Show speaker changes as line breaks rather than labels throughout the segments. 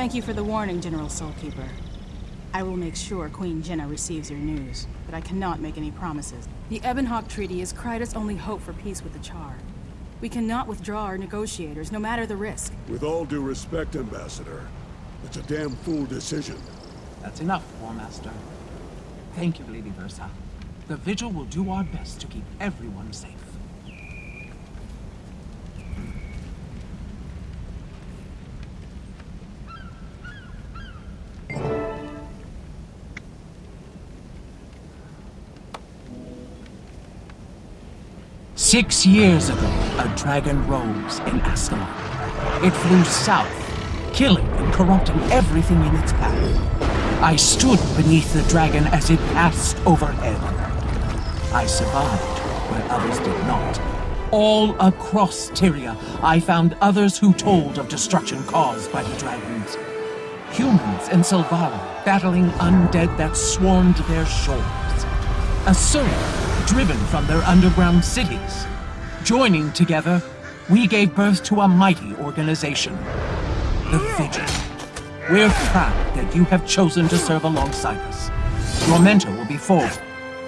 Thank you for the warning, General Soulkeeper. I will make sure Queen Jennah receives your news, but I cannot make any promises. The Ebonhawke Treaty is Kryta's only hope for peace with the Charr. We cannot withdraw our negotiators, no matter the risk.
With all due respect, Ambassador, it's a damn fool decision.
That's enough, War Master. Thank you, Lady Versa. The Vigil will do our best to keep everyone safe. Six years ago, a dragon rose in Ascalon. It flew south, killing and corrupting everything in its path. I stood beneath the dragon as it passed overhead. I survived where others did not. All across Tyria, I found others who told of destruction caused by the dragons. Humans and Sylvari battling undead that swarmed their shores. Asuryani driven from their underground cities. Joining together, we gave birth to a mighty organization, the Vigil. We're proud that you have chosen to serve alongside us. Your mentor will be Forgal,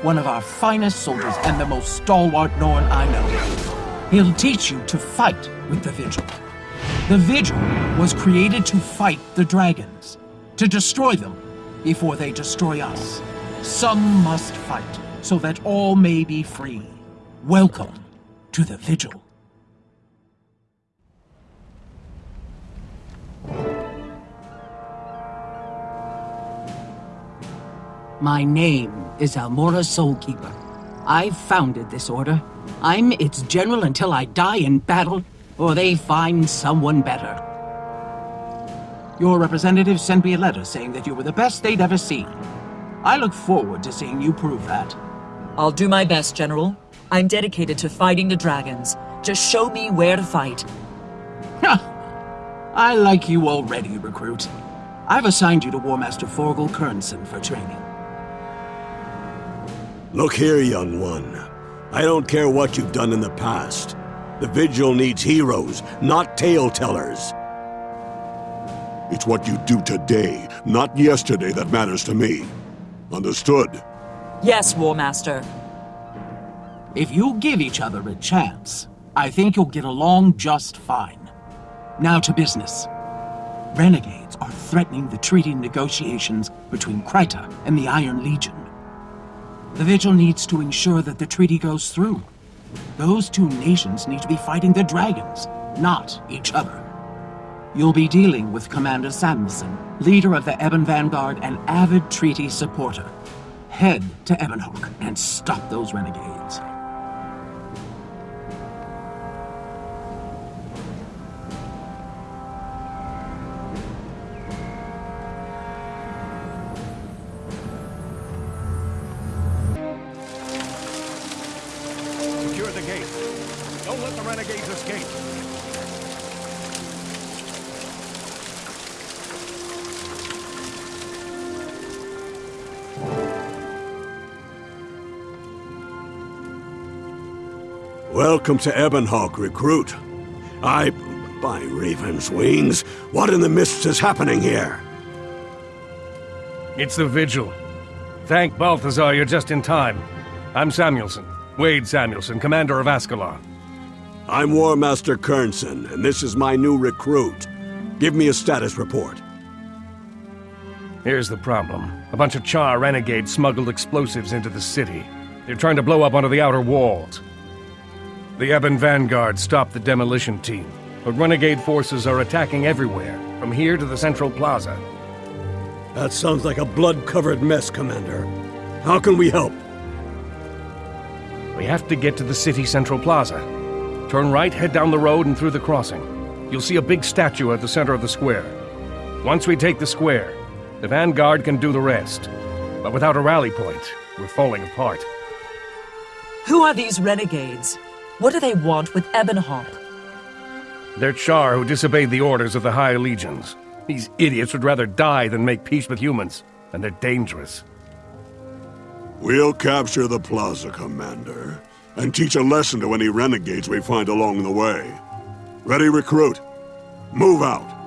one of our finest soldiers and the most stalwart Norn I know. He'll teach you to fight with the Vigil. The Vigil was created to fight the dragons, to destroy them before they destroy us. Some must fight so that all may be free. Welcome to the Vigil. My name is Almorra Soulkeeper. I founded this order. I'm its general until I die in battle, or they find someone better. Your representative sent me a letter saying that you were the best they'd ever seen. I look forward to seeing you prove that.
I'll do my best, General. I'm dedicated to fighting the dragons. Just show me where to fight.
I like you already, recruit. I've assigned you to War Master Forgal Kernson for training.
Look here, young one. I don't care what you've done in the past. The Vigil needs heroes, not tale-tellers. It's what you do today, not yesterday, that matters to me. Understood?
Yes, War Master.
If you give each other a chance, I think you'll get along just fine. Now to business. Renegades are threatening the treaty negotiations between Kryta and the Iron Legion. The Vigil needs to ensure that the treaty goes through. Those two nations need to be fighting the dragons, not each other. You'll be dealing with Commander Samuelson, leader of the Ebon Vanguard and avid treaty supporter. Head to Ebonhawke and stop those renegades.
Welcome to Ebonhawke, recruit. I... by Raven's wings, what in the mists is happening here?
It's the Vigil. Thank Balthazar you're just in time. I'm Samuelson. Wade Samuelson, commander of Ascalon.
I'm War Master Kernson, and this is my new recruit. Give me a status report.
Here's the problem. A bunch of Charr renegades smuggled explosives into the city. They're trying to blow up one of the outer walls. The Ebon Vanguard stopped the demolition team, but renegade forces are attacking everywhere, from here to the Central Plaza.
That sounds like a blood-covered mess, Commander. How can we help?
We have to get to the city Central Plaza. Turn right, head down the road and through the crossing. You'll see a big statue at the center of the square. Once we take the square, the Vanguard can do the rest. But without a rally point, we're falling apart.
Who are these renegades? What do they want with Ebonhawke?
They're Charr who disobeyed the orders of the High Legions. These idiots would rather die than make peace with humans, and they're dangerous.
We'll capture the plaza, Commander, and teach a lesson to any renegades we find along the way. Ready, recruit? Move out.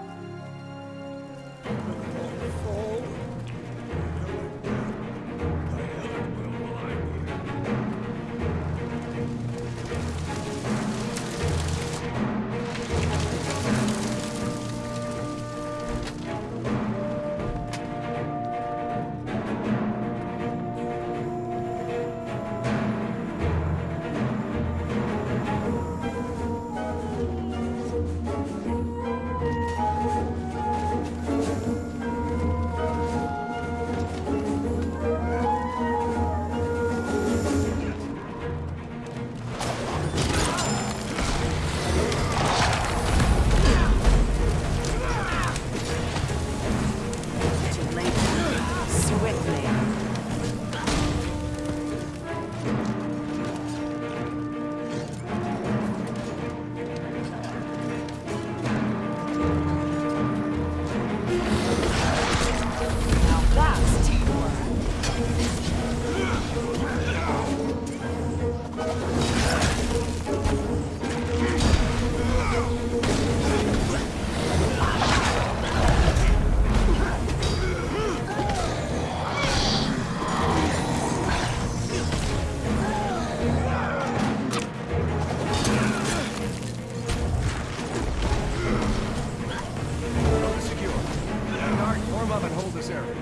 necessary.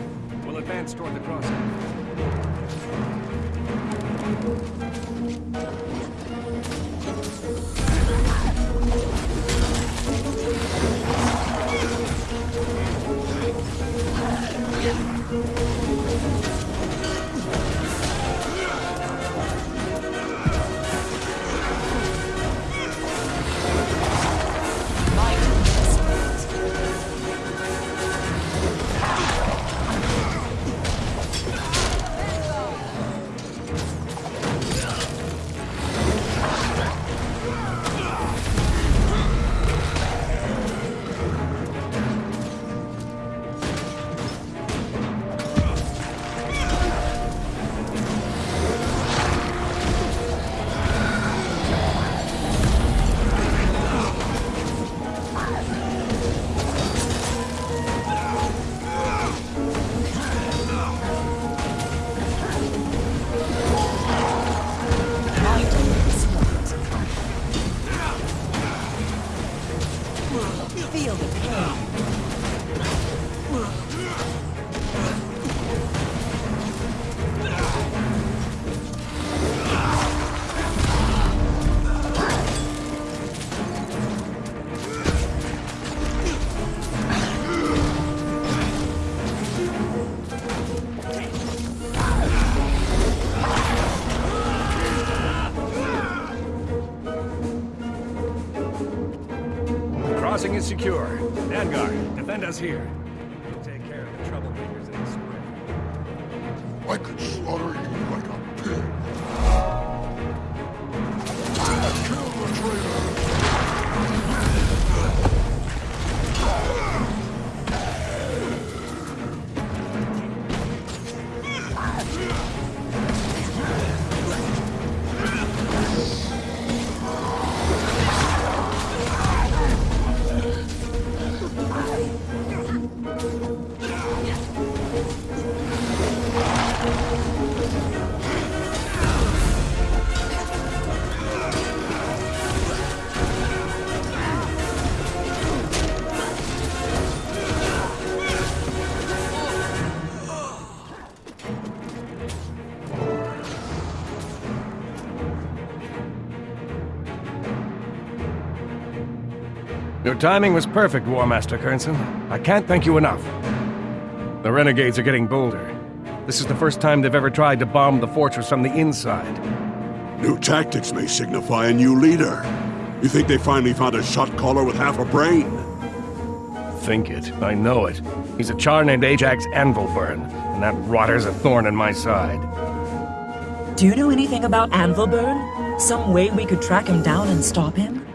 We'll advance toward the crossing. Crossing is secure. Vanguard, defend us here. Take care of the troublemakers in the spring.
I could slaughter
Your timing was perfect, War Master Kernson. I can't thank you enough. The renegades are getting bolder. This is the first time they've ever tried to bomb the fortress from the inside.
New tactics may signify a new leader. You think they finally found a shot caller with half a brain?
Think it. I know it. He's a charr named Ajax Anvilburn, and that rotter's a thorn in my side.
Do you know anything about Anvilburn? Some way we could track him down and stop him?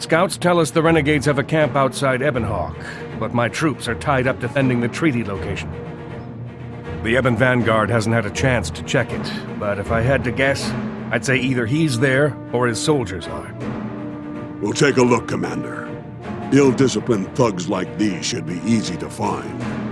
Scouts tell us the renegades have a camp outside Ebonhawke, but my troops are tied up defending the treaty location. The Ebon Vanguard hasn't had a chance to check it, but if I had to guess, I'd say either he's there or his soldiers are.
We'll take a look, Commander. Ill-disciplined thugs like these should be easy to find.